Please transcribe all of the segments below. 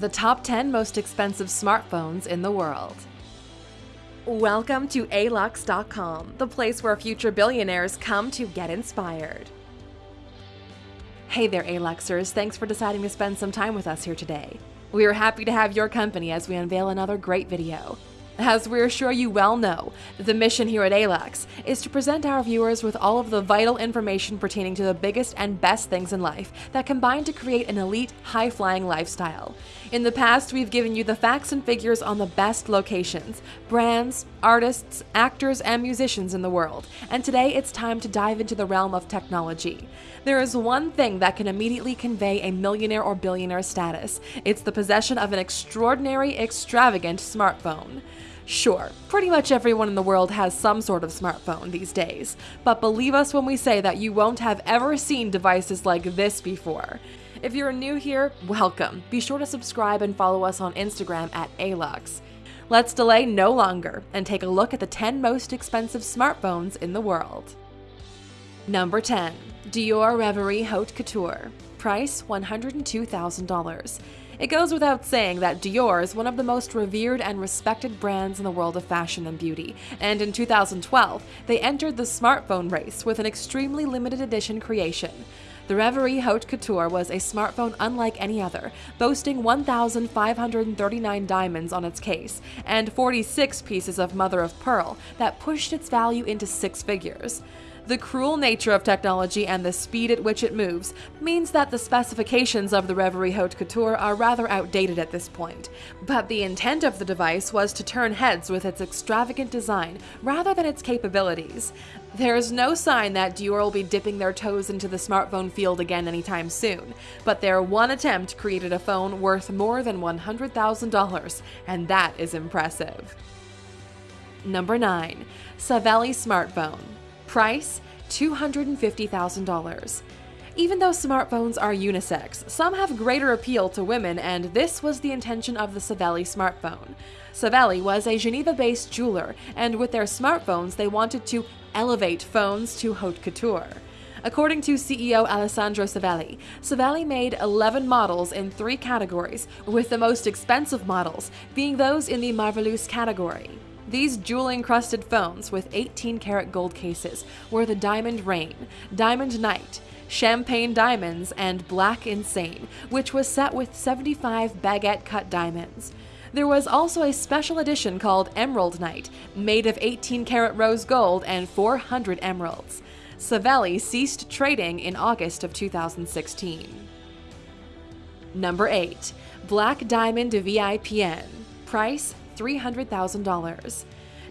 the top 10 most expensive smartphones in the world. Welcome to alux.com, the place where future billionaires come to get inspired. Hey there, Aluxers. Thanks for deciding to spend some time with us here today. We are happy to have your company as we unveil another great video. As we're sure you well know, the mission here at ALUX is to present our viewers with all of the vital information pertaining to the biggest and best things in life that combine to create an elite, high-flying lifestyle. In the past, we've given you the facts and figures on the best locations, brands, artists, actors, and musicians in the world, and today it's time to dive into the realm of technology. There is one thing that can immediately convey a millionaire or billionaire status. It's the possession of an extraordinary, extravagant smartphone. Sure, pretty much everyone in the world has some sort of smartphone these days, but believe us when we say that you won't have ever seen devices like this before. If you're new here, welcome. Be sure to subscribe and follow us on Instagram at ALUX. Let's delay no longer and take a look at the 10 most expensive smartphones in the world. Number 10. Dior Reverie Haute Couture. Price $102,000. It goes without saying that Dior is one of the most revered and respected brands in the world of fashion and beauty, and in 2012, they entered the smartphone race with an extremely limited edition creation. The Reverie Haute Couture was a smartphone unlike any other, boasting 1,539 diamonds on its case and 46 pieces of mother of pearl that pushed its value into six figures. The cruel nature of technology and the speed at which it moves means that the specifications of the Reverie Haute Couture are rather outdated at this point, but the intent of the device was to turn heads with its extravagant design rather than its capabilities. There is no sign that Dior will be dipping their toes into the smartphone field again anytime soon, but their one attempt created a phone worth more than $100,000, and that is impressive. Number 9. Savelli Smartphone Price $250,000. Even though smartphones are unisex, some have greater appeal to women, and this was the intention of the Savelli smartphone. Savelli was a Geneva based jeweler, and with their smartphones, they wanted to elevate phones to haute couture. According to CEO Alessandro Savelli, Savelli made 11 models in three categories, with the most expensive models being those in the Marvelous category. These jewel encrusted phones with 18 karat gold cases were the Diamond Rain, Diamond Night, Champagne Diamonds, and Black Insane, which was set with 75 baguette cut diamonds. There was also a special edition called Emerald Night, made of 18 karat rose gold and 400 emeralds. Savelli ceased trading in August of 2016. Number 8. Black Diamond VIPN. Price $300,000.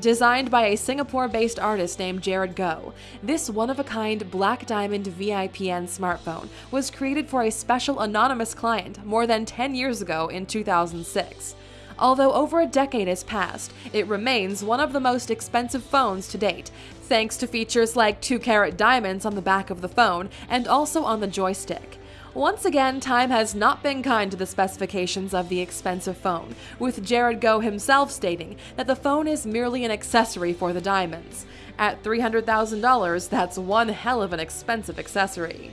Designed by a Singapore-based artist named Jaren Goh, this one-of-a-kind Black Diamond VIPN smartphone was created for a special anonymous client more than 10 years ago in 2006. Although over a decade has passed, it remains one of the most expensive phones to date, thanks to features like 2-carat diamonds on the back of the phone and also on the joystick. Once again, time has not been kind to the specifications of the expensive phone, with Jaren Goh himself stating that the phone is merely an accessory for the diamonds. At $300,000, that's one hell of an expensive accessory.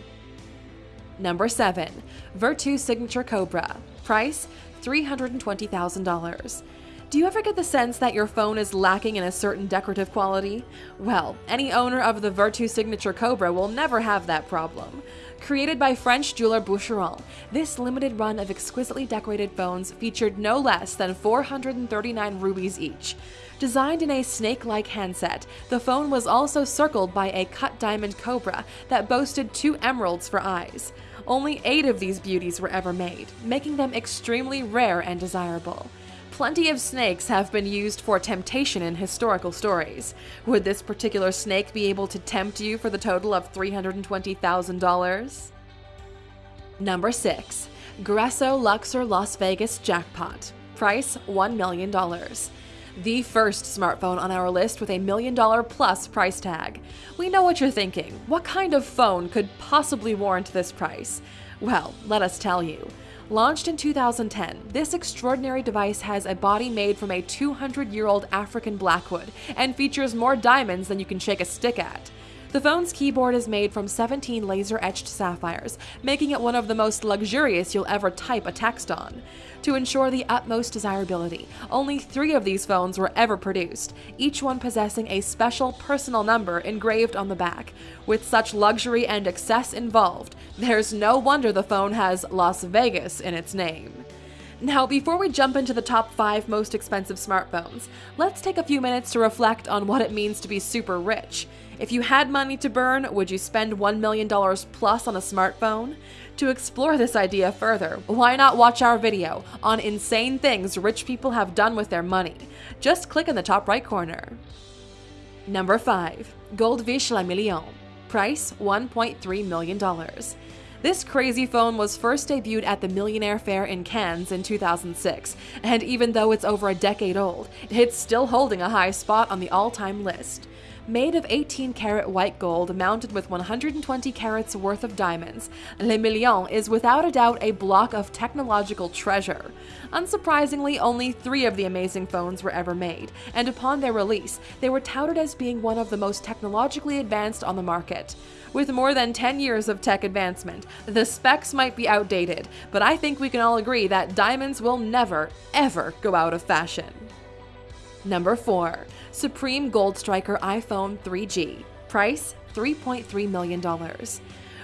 Number 7. Vertu Signature Cobra. Price $320,000. Do you ever get the sense that your phone is lacking in a certain decorative quality? Well, any owner of the Vertu Signature Cobra will never have that problem. Created by French jeweler Boucheron, this limited run of exquisitely decorated phones featured no less than 439 rubies each. Designed in a snake-like handset, the phone was also circled by a cut diamond cobra that boasted two emeralds for eyes. Only eight of these beauties were ever made, making them extremely rare and desirable. Plenty of snakes have been used for temptation in historical stories. Would this particular snake be able to tempt you for the total of $320,000? Number 6. Gresso Luxor Las Vegas Jackpot. Price $1 million. The first smartphone on our list with a million dollar plus price tag. We know what you're thinking. What kind of phone could possibly warrant this price? Well, let us tell you. Launched in 2010, this extraordinary device has a body made from a 200 year old African blackwood and features more diamonds than you can shake a stick at. The phone's keyboard is made from 17 laser etched sapphires, making it one of the most luxurious you'll ever type a text on. To ensure the utmost desirability, only three of these phones were ever produced, each one possessing a special personal number engraved on the back. With such luxury and excess involved, there's no wonder the phone has Las Vegas in its name. Now, before we jump into the top 5 most expensive smartphones, let's take a few minutes to reflect on what it means to be super rich. If you had money to burn, would you spend $1 million plus on a smartphone? To explore this idea further, why not watch our video on insane things rich people have done with their money? Just click in the top right corner. Number 5. Goldvish Le Million. Price $1.3 million. This crazy phone was first debuted at the Millionaire Fair in Cannes in 2006, and even though it's over a decade old, it's still holding a high spot on the all-time list. Made of 18 karat white gold mounted with 120 carats worth of diamonds, Le Million is without a doubt a block of technological treasure. Unsurprisingly, only three of the amazing phones were ever made, and upon their release, they were touted as being one of the most technologically advanced on the market. With more than 10 years of tech advancement, the specs might be outdated, but I think we can all agree that diamonds will never, ever go out of fashion. Number 4. Supreme Gold Striker iPhone 3G. Price $3.3 million.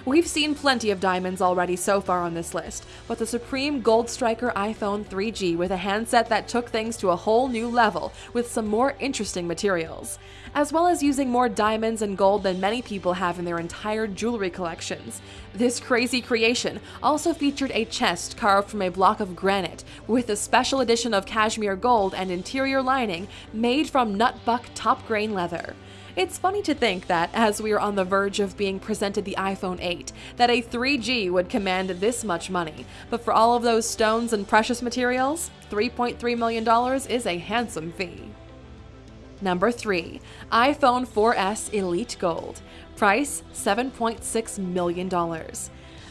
We've seen plenty of diamonds already so far on this list, but the Supreme Gold Striker iPhone 3G with a handset that took things to a whole new level with some more interesting materials, as well as using more diamonds and gold than many people have in their entire jewelry collections. This crazy creation also featured a chest carved from a block of granite with a special edition of cashmere gold and interior lining made from nubuck top grain leather. It's funny to think that, as we are on the verge of being presented the iPhone 8, that a 3G would command this much money, but for all of those stones and precious materials, $3.3 million is a handsome fee. Number 3. iPhone 4S Elite Gold. Price $7.6 million.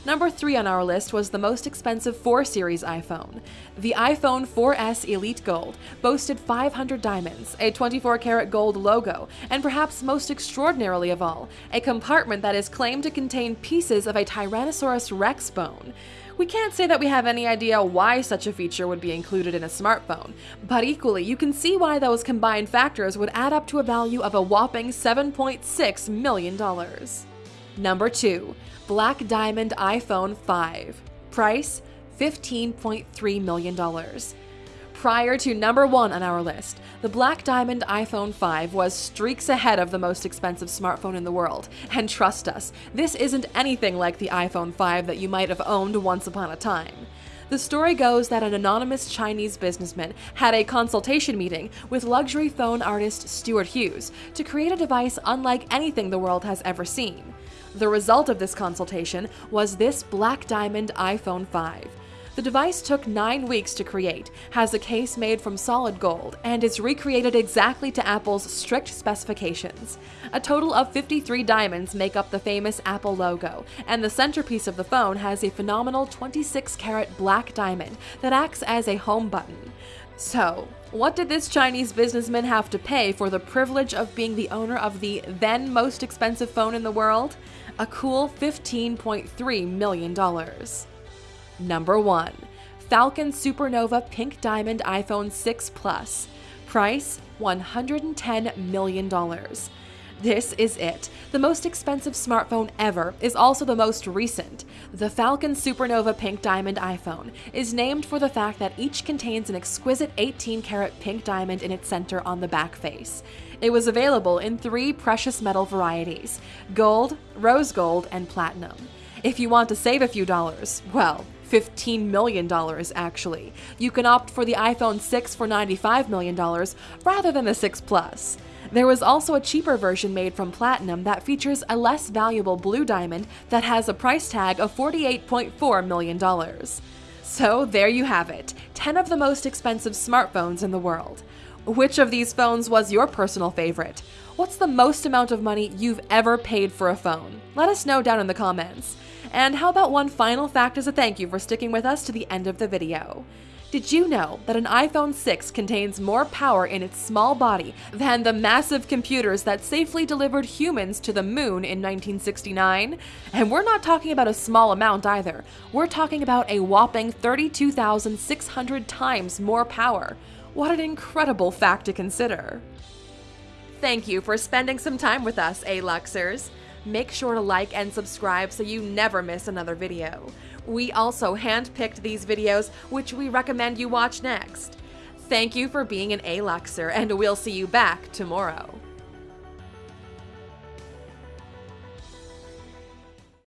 Number 3 on our list was the most expensive 4 Series iPhone. The iPhone 4S Elite Gold boasted 500 diamonds, a 24 karat gold logo, and perhaps most extraordinarily of all, a compartment that is claimed to contain pieces of a Tyrannosaurus rex bone. We can't say that we have any idea why such a feature would be included in a smartphone, but equally, you can see why those combined factors would add up to a value of a whopping $7.6 million. Number 2. Black Diamond iPhone 5. Price $15.3 million. Prior to number one on our list, the Black Diamond iPhone 5 was streaks ahead of the most expensive smartphone in the world. And trust us, this isn't anything like the iPhone 5 that you might have owned once upon a time. The story goes that an anonymous Chinese businessman had a consultation meeting with luxury phone artist Stuart Hughes to create a device unlike anything the world has ever seen. The result of this consultation was this Black Diamond iPhone 5. The device took nine weeks to create, has a case made from solid gold, and is recreated exactly to Apple's strict specifications. A total of 53 diamonds make up the famous Apple logo, and the centerpiece of the phone has a phenomenal 26 karat black diamond that acts as a home button. So, what did this Chinese businessman have to pay for the privilege of being the owner of the then most expensive phone in the world? A cool $15.3 million. Number 1. Falcon Supernova Pink Diamond iPhone 6 Plus. Price $110 million. This is it. The most expensive smartphone ever is also the most recent. The Falcon Supernova Pink Diamond iPhone is named for the fact that each contains an exquisite 18 karat pink diamond in its center on the back face. It was available in three precious metal varieties gold, rose gold, and platinum. If you want to save a few dollars, well, $15 million actually, you can opt for the iPhone 6 for $95 million rather than the 6 Plus. There was also a cheaper version made from platinum that features a less valuable blue diamond that has a price tag of $48.4 million. So there you have it 10 of the most expensive smartphones in the world. Which of these phones was your personal favorite? What's the most amount of money you've ever paid for a phone? Let us know down in the comments. And how about one final fact as a thank you for sticking with us to the end of the video? Did you know that an iPhone 6 contains more power in its small body than the massive computers that safely delivered humans to the moon in 1969? And we're not talking about a small amount either. We're talking about a whopping 32,600 times more power. What an incredible fact to consider. Thank you for spending some time with us, A-Luxers. Make sure to like and subscribe so you never miss another video. We also handpicked these videos, which we recommend you watch next. Thank you for being an A-Luxer, and we'll see you back tomorrow.